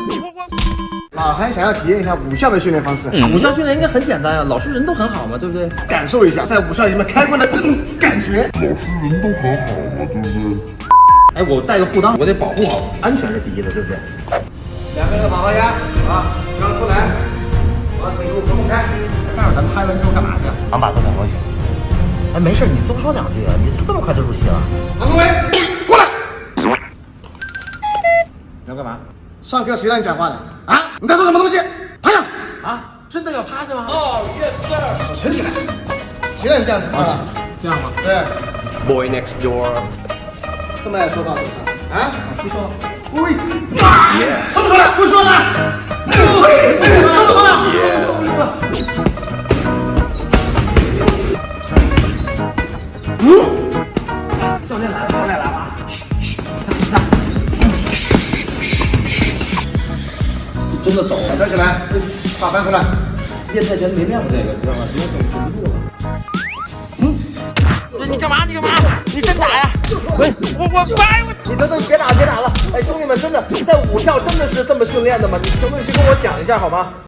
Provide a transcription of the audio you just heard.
小韩想要体验一下武校的训练方式，武校训练应该很简单呀，老师人都很好嘛，对不对？感受一下在武校里面开关的这种感觉。老师人都很好嘛，对不对？哎，我带个护裆，我得保护好，安全是第一的，对不对？两个人跑跑压啊，刚出来，把腿部分开。待会儿咱们拍完之后干嘛去？俺把他赶回去。哎，没事，你多说两句啊，你这么快就入戏了？王宏伟，过来。你要干嘛？上课谁让你讲话的？啊？你在说什么东西？趴下！啊，真的要趴下吗？哦，Yes sir 手撑起来。谁让你这样子趴的？这样吗？对，Boy next door. 这么爱说话是不是？啊？不说了。喂，这么说了，不说了。喂，这么说了。教练来了，教练来了。这真的抖，站起来，把翻出来。练泰拳没练过这个，你知道吗？直接抖抖不住了。你干嘛？你干嘛？你真打呀？喂，我我掰我。你等等，别打别打了！哎，兄弟们，真的在武校真的是这么训练的吗？你评论区跟我讲一下好吗？